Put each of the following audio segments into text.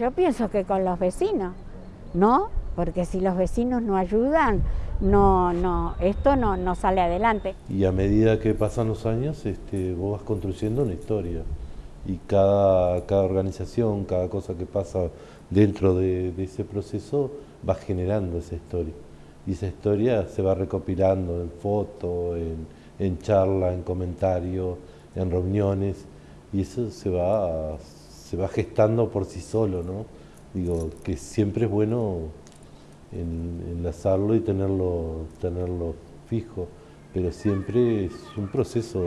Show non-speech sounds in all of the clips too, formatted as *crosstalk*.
Yo pienso que con los vecinos, ¿no? Porque si los vecinos no ayudan, no, no, esto no, no sale adelante. Y a medida que pasan los años, este, vos vas construyendo una historia. Y cada, cada organización, cada cosa que pasa dentro de, ese proceso, va generando esa historia. Y esa historia se va recopilando en fotos, en, en charla, en comentarios, en reuniones, y eso se va, se va gestando por sí solo, ¿no? Digo, que siempre es bueno enlazarlo y tenerlo, tenerlo fijo, pero siempre es un proceso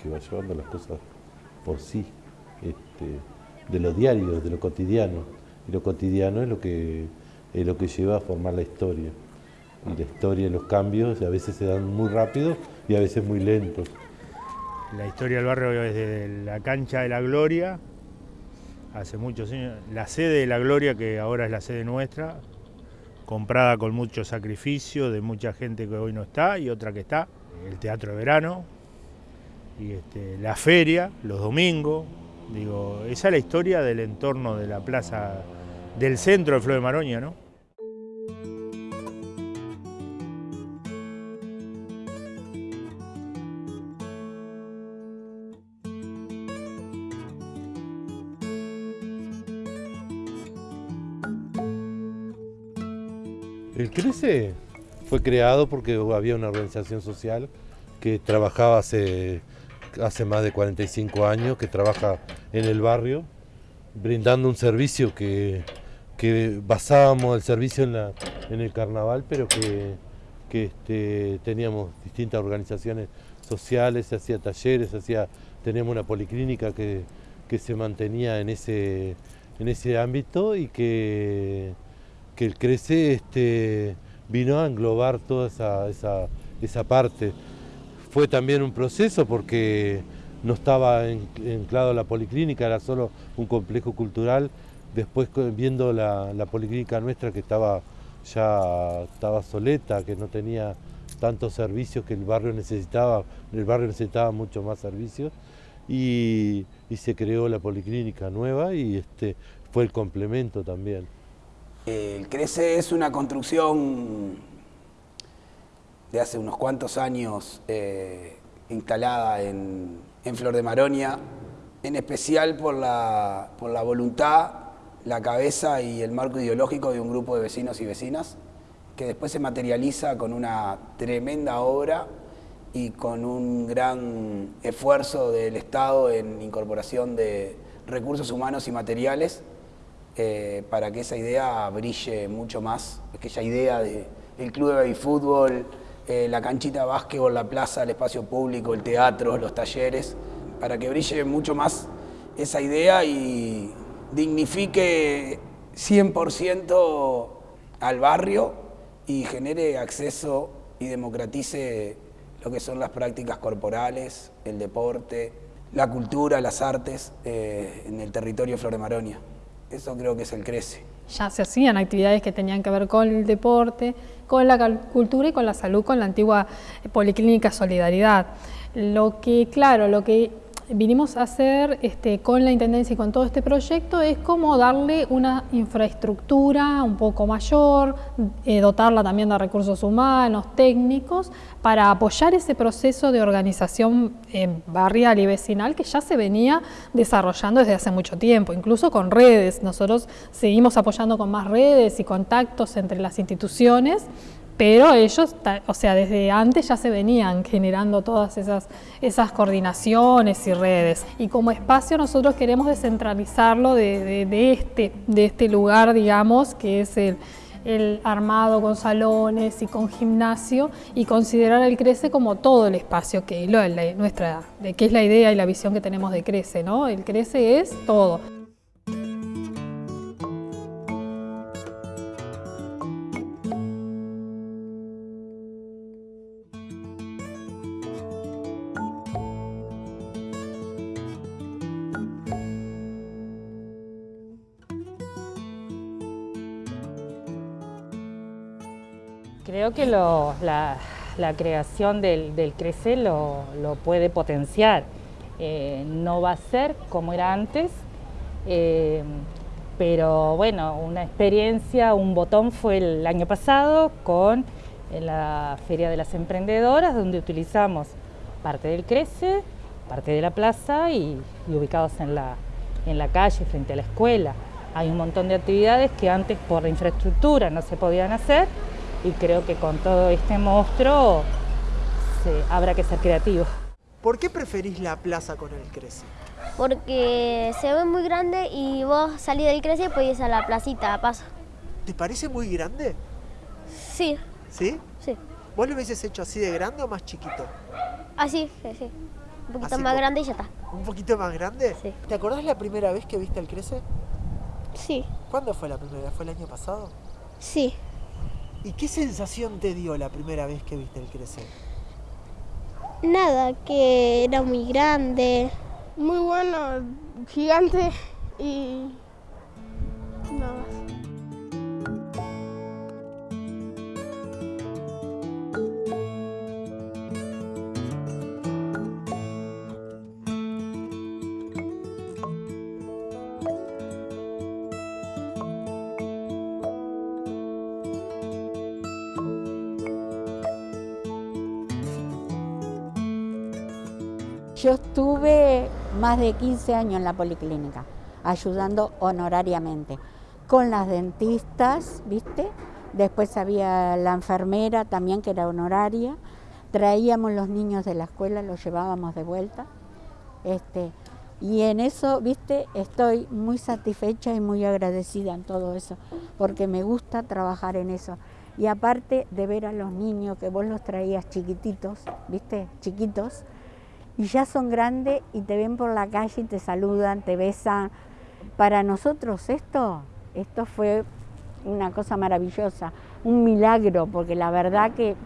que va llevando las cosas por sí, este, de lo diario, de lo cotidiano. Y lo cotidiano es lo que, es lo que lleva a formar la historia. Y la historia, los cambios a veces se dan muy rápido y a veces muy lentos. La historia del barrio es desde la cancha de la Gloria, hace muchos años, la sede de la Gloria, que ahora es la sede nuestra, comprada con mucho sacrificio de mucha gente que hoy no está y otra que está, el teatro de verano, y este, la feria, los domingos, digo, esa es la historia del entorno de la plaza del centro de Flor de Maroña, ¿no? El CRECE fue creado porque había una organización social que trabajaba hace, hace más de 45 años, que trabaja en el barrio, brindando un servicio que, basábamos el servicio en, la, en el carnaval, pero que, este, teníamos distintas organizaciones sociales, se hacía talleres, hacía, teníamos una policlínica que, se mantenía en ese, en ese ámbito y que que el CRECE este, vino a englobar toda esa, esa, parte. Fue también un proceso porque no estaba enclado la policlínica, era solo un complejo cultural. Después viendo la, policlínica nuestra que estaba ya estaba soleta, que no tenía tantos servicios que el barrio necesitaba, el barrio necesitaba mucho más servicios y, y se creó la policlínica nueva y este, fue el complemento también. El CRECE es una construcción de hace unos cuantos años eh, instalada en, Flor de Maronia, en especial por la, por la voluntad, la cabeza y el marco ideológico de un grupo de vecinos y vecinas, que después se materializa con una tremenda obra y con un gran esfuerzo del Estado en incorporación de recursos humanos y materiales eh, para que esa idea brille mucho más, aquella idea del club de fútbol, eh, la canchita de básquetbol, la plaza, el espacio público, el teatro, los talleres, para que brille mucho más esa idea y dignifique 100% al barrio y genere acceso y democratice lo que son las prácticas corporales, el deporte, la cultura, las artes eh, en el territorio Flor de Maronia. Eso creo que es el crece. Ya se hacían actividades que tenían que ver con el deporte, con la cultura y con la salud, con la antigua Policlínica Solidaridad. Lo que, claro, lo que vinimos a hacer este, con la Intendencia y con todo este proyecto es como darle una infraestructura un poco mayor, eh, dotarla también de recursos humanos, técnicos, para apoyar ese proceso de organización eh, barrial y vecinal que ya se venía desarrollando desde hace mucho tiempo, incluso con redes. Nosotros seguimos apoyando con más redes y contactos entre las instituciones pero ellos, o sea, desde antes ya se venían generando todas esas, esas coordinaciones y redes. Y como espacio nosotros queremos descentralizarlo de, este, de este lugar, digamos, que es el, armado con salones y con gimnasio y considerar el CRECE como todo el espacio que, lo, la, nuestra, que es la idea y la visión que tenemos de CRECE, ¿no? El CRECE es todo. Creo que la, creación del, del CRECE lo, puede potenciar. Eh, no va a ser como era antes, eh, Pero bueno, una experiencia, un botón fue el año pasado con la Feria de las Emprendedoras, donde utilizamos parte del Crece, parte de la plaza y, ubicados en la, en la calle, frente a la escuela. Hay un montón de actividades que antes por la infraestructura no se podían hacer y creo que con todo este monstruo habrá que ser creativo. ¿Por qué preferís la plaza con el Crece? Porque se ve muy grande y vos salís del Crece y podés ir a la placita a paso. ¿Te parece muy grande? Sí. ¿Sí? Sí. ¿Vos lo hubieses hecho así de grande o más chiquito? Así, sí. Un poquito más grande y ya está. ¿Un poquito más grande? Sí. ¿Te acordás la primera vez que viste el Crece? Sí. ¿Cuándo fue la primera vez? ¿Fue el año pasado? Sí. ¿Y qué sensación te dio la primera vez que viste el Crece? Nada, que era muy grande. Muy bueno, gigante y Yo estuve más de 15 años en la policlínica, ayudando honorariamente, con las dentistas, ¿viste? Después había la enfermera también, que era honoraria. Traíamos los niños de la escuela, los llevábamos de vuelta. Este, y en eso, viste, estoy muy satisfecha y muy agradecida en todo eso, porque me gusta trabajar en eso. Y aparte de ver a los niños que vos los traías chiquititos, viste, chiquitos, y ya son grandes y te ven por la calle y te saludan, te besan. Para nosotros esto, esto fue una cosa maravillosa, un milagro, porque la verdad que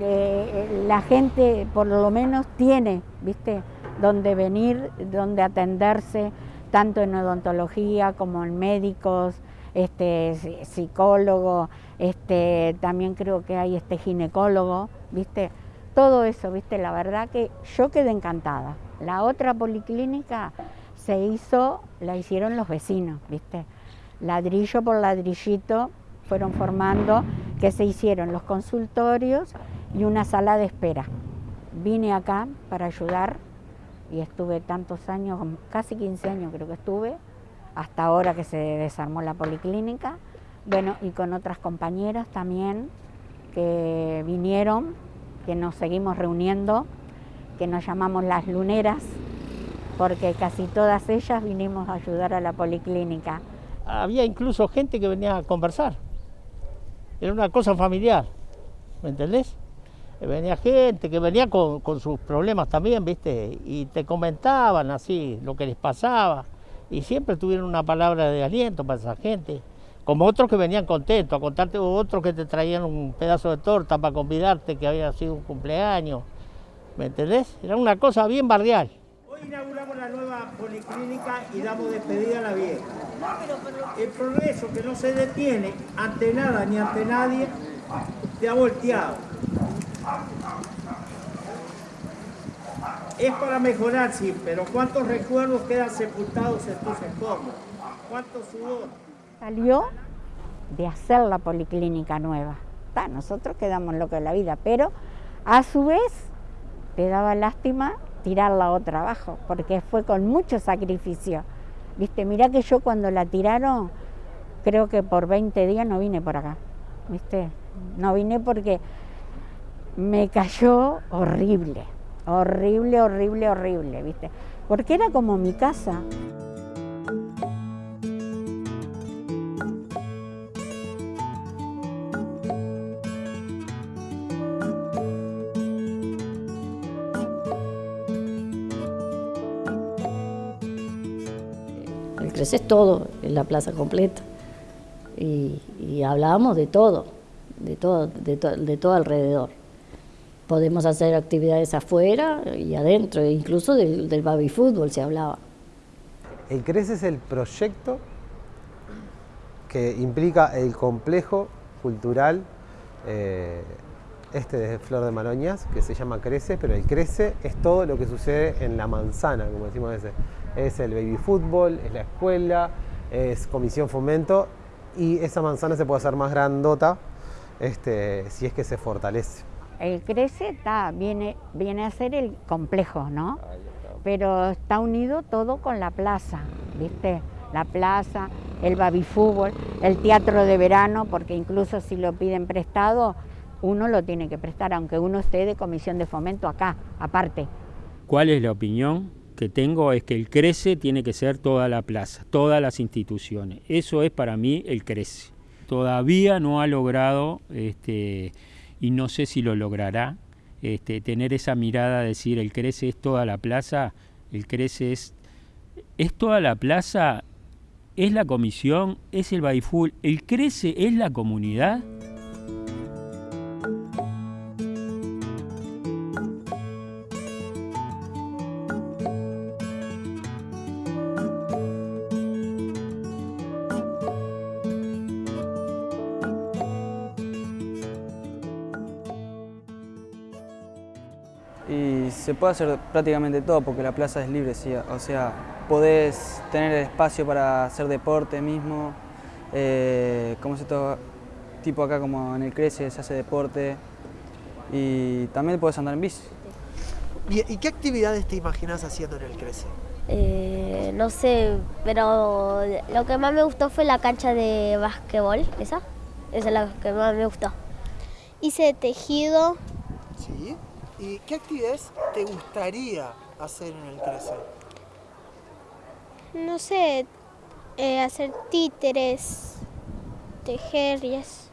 eh, la gente por lo menos tiene, ¿viste?, donde venir, donde atenderse, tanto en odontología como en médicos, este, psicólogo, este, también creo que hay este ginecólogo, ¿viste? Todo eso, viste, la verdad que yo quedé encantada. La otra policlínica se hizo, la hicieron los vecinos, viste, ladrillo por ladrillito fueron formando que se hicieron los consultorios y una sala de espera. Vine acá para ayudar y estuve tantos años, casi 15 años creo que estuve, hasta ahora que se desarmó la policlínica, bueno, y con otras compañeras también que vinieron que nos seguimos reuniendo, que nos llamamos las luneras, porque casi todas ellas vinimos a ayudar a la policlínica. Había incluso gente que venía a conversar. Era una cosa familiar, ¿me entendés? Venía gente que venía con, con sus problemas también, ¿viste? Y te comentaban así lo que les pasaba. Y siempre tuvieron una palabra de aliento para esa gente como otros que venían contentos, a contarte otros que te traían un pedazo de torta para convidarte que había sido un cumpleaños, ¿me entendés? Era una cosa bien barrial. Hoy inauguramos la nueva policlínica y damos despedida a la vieja. El progreso que no se detiene ante nada ni ante nadie te ha volteado. Es para mejorar, sí, pero ¿cuántos recuerdos quedan sepultados en tus escombros? ¿Cuánto sudor? Salió de hacer la policlínica nueva. nosotros quedamos locos de la vida, pero a su vez te daba lástima tirarla otra abajo, porque fue con mucho sacrificio. Viste, mirá que yo cuando la tiraron, creo que por 20 días no vine por acá. ¿Viste? No vine porque me cayó horrible, horrible, horrible, horrible, ¿viste? Porque era como mi casa. Es todo, en la plaza completa. Y, hablábamos de todo, de todo, de, todo alrededor. Podemos hacer actividades afuera y adentro, incluso del, del baby fútbol se hablaba. El CRECE es el proyecto que implica el complejo cultural eh, este de Flor de Maroñas, que se llama Crece, pero el Crece es todo lo que sucede en la manzana, como decimos a veces es el baby fútbol, es la escuela, es comisión fomento y esa manzana se puede hacer más grandota este, si es que se fortalece. El crece está, viene, viene a ser el complejo, ¿no? Pero está unido todo con la plaza, ¿viste? La plaza, el baby fútbol, el teatro de verano, porque incluso si lo piden prestado, uno lo tiene que prestar, aunque uno esté de comisión de fomento acá, aparte. ¿Cuál es la opinión que tengo? Es que el CRECE tiene que ser toda la plaza, todas las instituciones. Eso es para mí el CRECE. Todavía no ha logrado, este, y no sé si lo logrará, este, tener esa mirada de decir el CRECE es toda la plaza, el CRECE es, es toda la plaza, es la comisión, es el Baiful, el CRECE es la comunidad. Se puede hacer prácticamente todo porque la plaza es libre, sí, o sea, podés tener espacio para hacer deporte mismo, eh, como se todo, tipo acá como en el Crece se hace deporte y también puedes andar en bici. ¿Y, qué actividades te imaginas haciendo en el Crece? Eh, no sé, pero lo que más me gustó fue la cancha de básquetbol, esa, esa es la que más me gustó. Hice tejido. ¿Y qué actividades te gustaría hacer en el Crece? No sé, eh, hacer títeres, tejer y eso.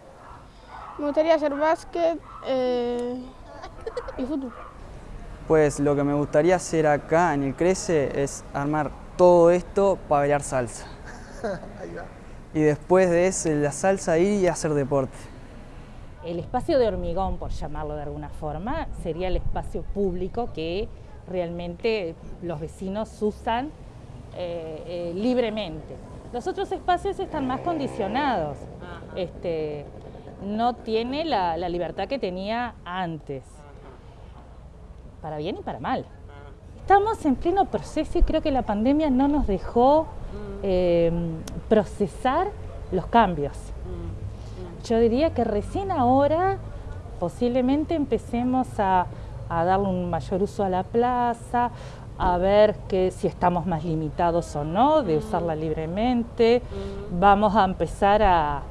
Me gustaría hacer básquet eh, y fútbol. Pues lo que me gustaría hacer acá en el Crece es armar todo esto para bailar salsa. *laughs* y después de eso, la salsa ir y hacer deporte. El espacio de hormigón, por llamarlo de alguna forma, sería el espacio público que realmente los vecinos usan eh, eh, libremente. Los otros espacios están más condicionados, este, no tiene la, libertad que tenía antes, para bien y para mal. Estamos en pleno proceso y creo que la pandemia no nos dejó eh, procesar los cambios. Yo diría que recién ahora posiblemente empecemos a, darle un mayor uso a la plaza, a ver que si estamos más limitados o no de usarla libremente. Vamos a empezar a,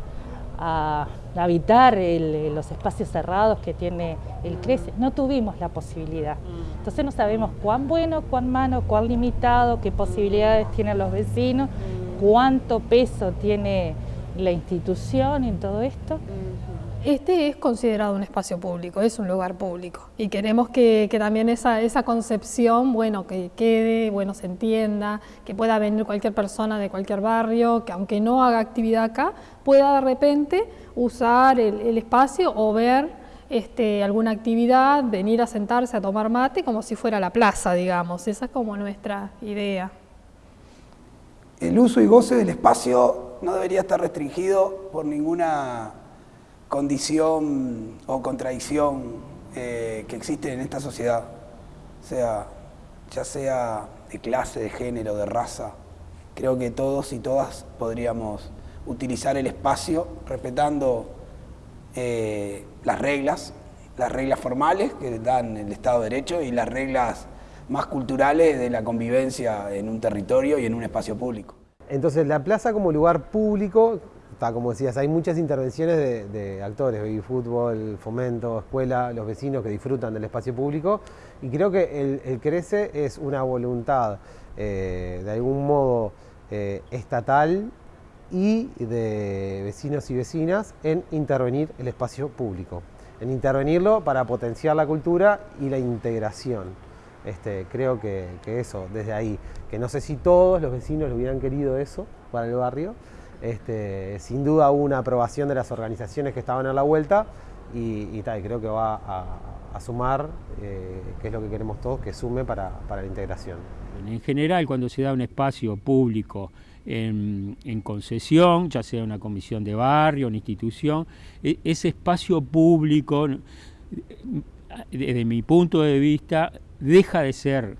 habitar los espacios cerrados que tiene el CRECE. No tuvimos la posibilidad. Entonces no sabemos cuán bueno, cuán malo, cuán limitado, qué posibilidades tienen los vecinos, cuánto peso tiene la institución en todo esto? Este es considerado un espacio público, es un lugar público y queremos que, también esa, esa, concepción, bueno, que quede, bueno, se entienda, que pueda venir cualquier persona de cualquier barrio, que aunque no haga actividad acá, pueda de repente usar el, espacio o ver este, alguna actividad, venir a sentarse a tomar mate como si fuera la plaza, digamos. Esa es como nuestra idea. El uso y goce del espacio no debería estar restringido por ninguna condición o contradicción eh, que existe en esta sociedad, sea, ya sea de clase, de género, de raza. Creo que todos y todas podríamos utilizar el espacio respetando eh, las reglas, las reglas formales que dan el Estado de Derecho y las reglas más culturales de la convivencia en un territorio y en un espacio público. Entonces la plaza como lugar público, está, como decías, hay muchas intervenciones de, actores, baby fútbol, fomento, escuela, los vecinos que disfrutan del espacio público y creo que el, Crece es una voluntad eh, de algún modo eh, estatal y de vecinos y vecinas en intervenir el espacio público, en intervenirlo para potenciar la cultura y la integración. Este, creo que, eso, desde ahí, que no sé si todos los vecinos lo hubieran querido eso para el barrio, este, sin duda hubo una aprobación de las organizaciones que estaban a la vuelta y, tal, creo que va a, sumar, eh, que es lo que queremos todos, que sume para, la integración. En general, cuando se da un espacio público en, concesión, ya sea una comisión de barrio, una institución, e, ese espacio público, desde mi punto de vista, deja de ser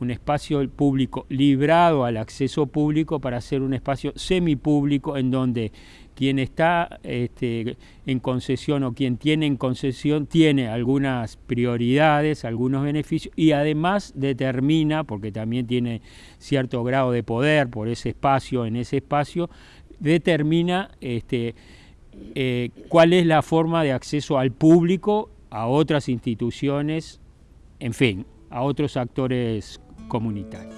un espacio público librado al acceso público para ser un espacio semipúblico en donde quien está este, en concesión o quien tiene en concesión tiene algunas prioridades, algunos beneficios y además determina, porque también tiene cierto grado de poder por ese espacio, en ese espacio, determina este, eh, cuál es la forma de acceso al público, a otras instituciones, en fin, a otros actores comunitarios.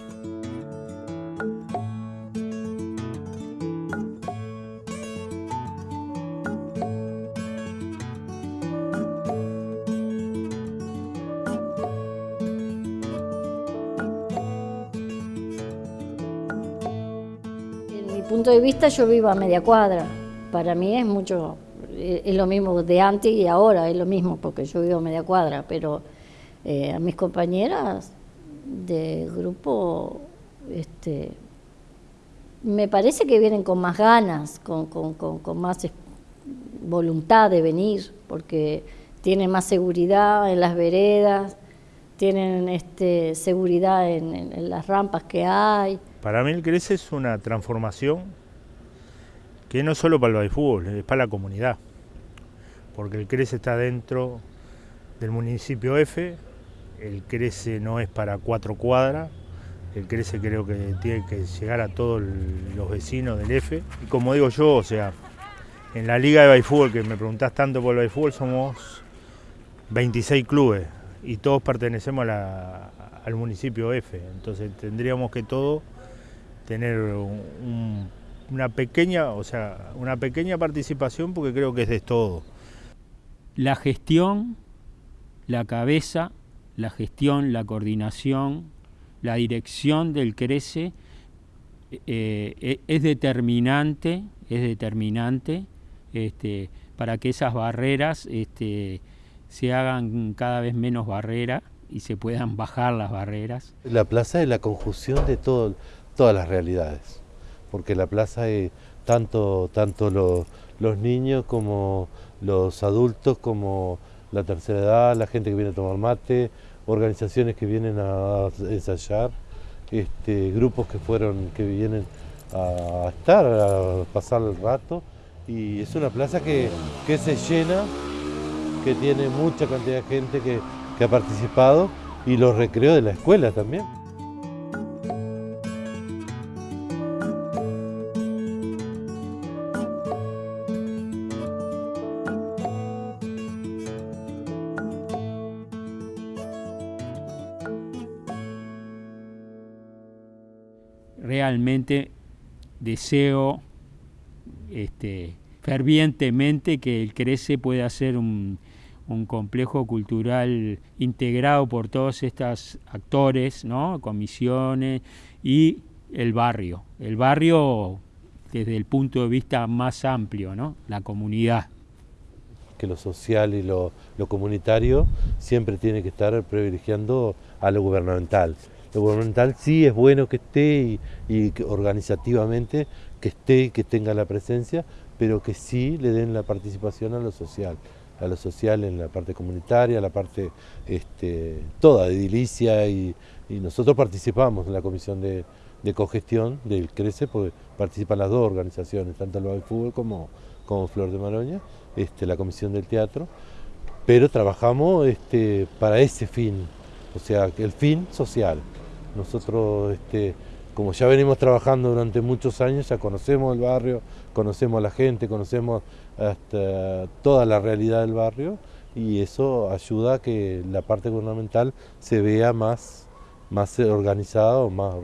En mi punto de vista yo vivo a media cuadra. Para mí es mucho, es lo mismo de antes y ahora, es lo mismo porque yo vivo a media cuadra, pero eh, a mis compañeras de grupo, este, me parece que vienen con más ganas, con, con, con, más voluntad de venir, porque tienen más seguridad en las veredas, tienen este, seguridad en, las rampas que hay. Para mí el CRECE es una transformación que no solo para el fútbol, es para la comunidad, porque el CRECE está dentro del municipio F, el CRECE no es para cuatro cuadras, el CRECE creo que tiene que llegar a todos los vecinos del F. Y como digo yo, o sea, en la liga de fútbol que me preguntás tanto por el somos 26 clubes y todos pertenecemos a la, al municipio F, entonces tendríamos que todos tener un, una pequeña, o sea, una pequeña participación porque creo que es de todo. La gestión, la cabeza, la gestión, la coordinación, la dirección del CRECE eh, es determinante, es determinante este, para que esas barreras este, se hagan cada vez menos barreras y se puedan bajar las barreras. La plaza es la conjunción de todas las realidades porque la plaza es tanto, tanto los niños como los adultos, como la tercera edad, la gente que viene a tomar mate, organizaciones que vienen a ensayar, este, grupos que fueron, que vienen a estar, a pasar el rato. Y es una plaza que, que se llena, que tiene mucha cantidad de gente que, que ha participado y los recreos de la escuela también. Realmente deseo este, fervientemente que el CRECE pueda ser un, complejo cultural integrado por todos estos actores, ¿no? comisiones y el barrio. El barrio desde el punto de vista más amplio, ¿no? la comunidad. Que lo social y lo, lo comunitario siempre tiene que estar privilegiando a lo gubernamental lo gubernamental sí es bueno que esté y, y organizativamente que esté, que tenga la presencia, pero que sí le den la participación a lo social, a lo social en la parte comunitaria, la parte este, toda de edilicia y, y, nosotros participamos en la comisión de, cogestión del CRECE, porque participan las dos organizaciones, tanto el del Fútbol como, como Flor de Maroña, este, la comisión del teatro, pero trabajamos este, para ese fin, o sea, el fin social. Nosotros, este, como ya venimos trabajando durante muchos años, ya conocemos el barrio, conocemos a la gente, conocemos hasta toda la realidad del barrio y eso ayuda a que la parte gubernamental se vea más, más organizada o más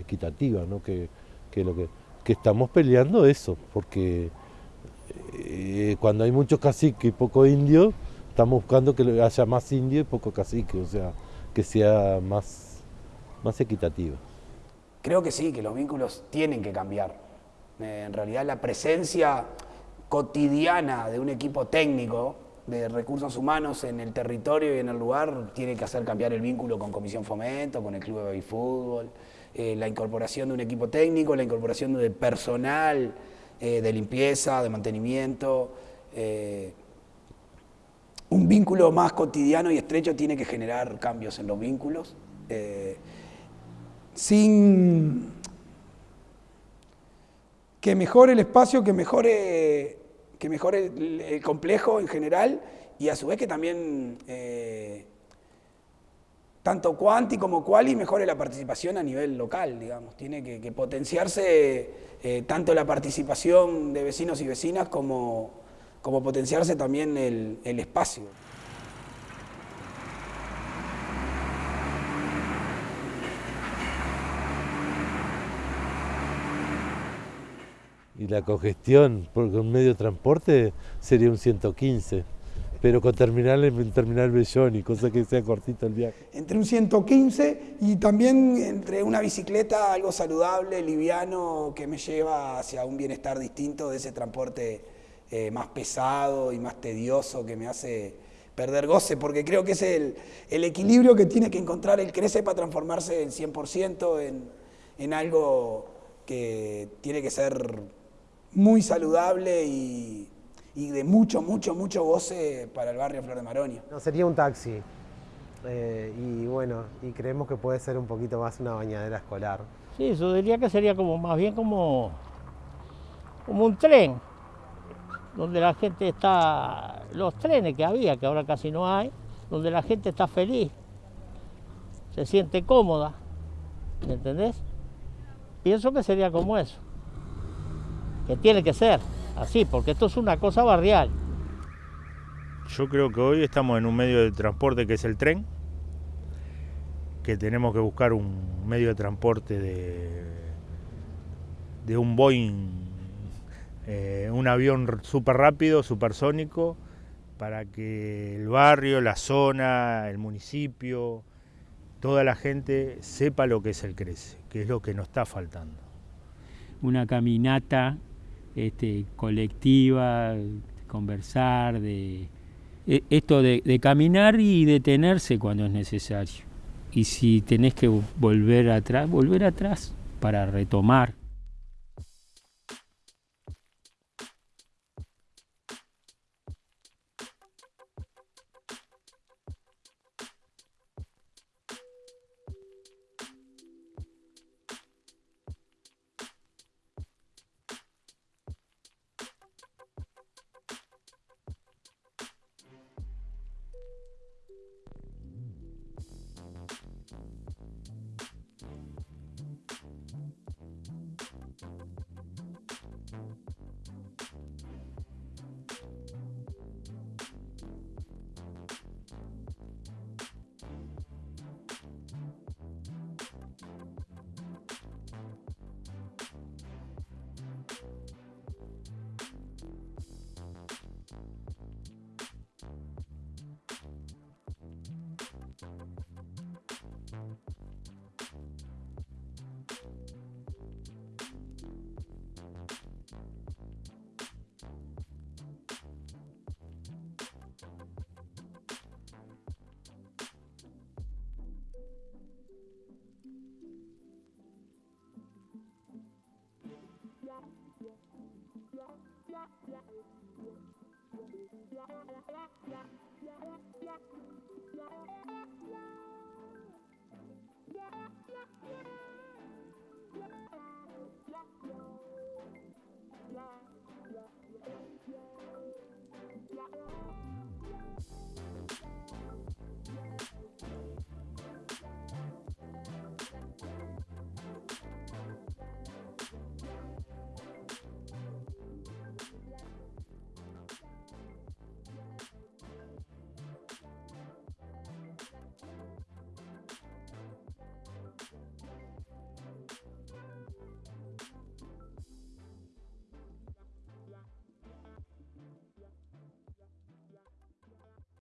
equitativa, ¿no? que, que, lo que, que estamos peleando eso, porque eh, cuando hay muchos caciques y poco indio, estamos buscando que haya más indio y poco cacique, o sea, que sea más, más equitativa. Creo que sí, que los vínculos tienen que cambiar. Eh, en realidad la presencia cotidiana de un equipo técnico de recursos humanos en el territorio y en el lugar tiene que hacer cambiar el vínculo con Comisión Fomento, con el Club de Fútbol, eh, la incorporación de un equipo técnico, la incorporación de personal eh, de limpieza, de mantenimiento. Un vínculo más cotidiano y estrecho tiene que generar cambios en los vínculos. Sin que mejore el espacio, que mejore, que mejore el, complejo en general y a su vez que también eh, tanto cuanti como quali mejore la participación a nivel local, digamos. Tiene que, que potenciarse eh, tanto la participación de vecinos y vecinas como, como potenciarse también el, el espacio. Y la congestión por un medio transporte sería un 115, pero con terminal en terminal Belloni, cosa que sea cortito el viaje. Entre un 115 y también entre una bicicleta, algo saludable, liviano, que me lleva hacia un bienestar distinto de ese transporte eh, más pesado y más tedioso que me hace perder goce, porque creo que es el, el equilibrio que tiene que encontrar el Crece para transformarse en 100% en, en algo que tiene que ser muy saludable y, y, de mucho, mucho, mucho goce para el barrio Flor de Maronia. No, sería un taxi. Eh, y bueno, y creemos que puede ser un poquito más una bañadera escolar. Sí, eso diría que sería como más bien como, como un tren, donde la gente está, los trenes que había, que ahora casi no hay, donde la gente está feliz, se siente cómoda, ¿me entendés? Pienso que sería como eso que tiene que ser así, porque esto es una cosa barrial. Yo creo que hoy estamos en un medio de transporte que es el tren, que tenemos que buscar un medio de transporte de, de un Boeing, eh, un avión súper rápido, supersónico, para que el barrio, la zona, el municipio, toda la gente sepa lo que es el Crece, que es lo que nos está faltando. Una caminata este, colectiva, conversar, de e, esto de, de, caminar y detenerse cuando es necesario. Y si tenés que volver atrás, volver atrás para retomar. Yeah, yeah, yeah, yeah, yeah, yeah.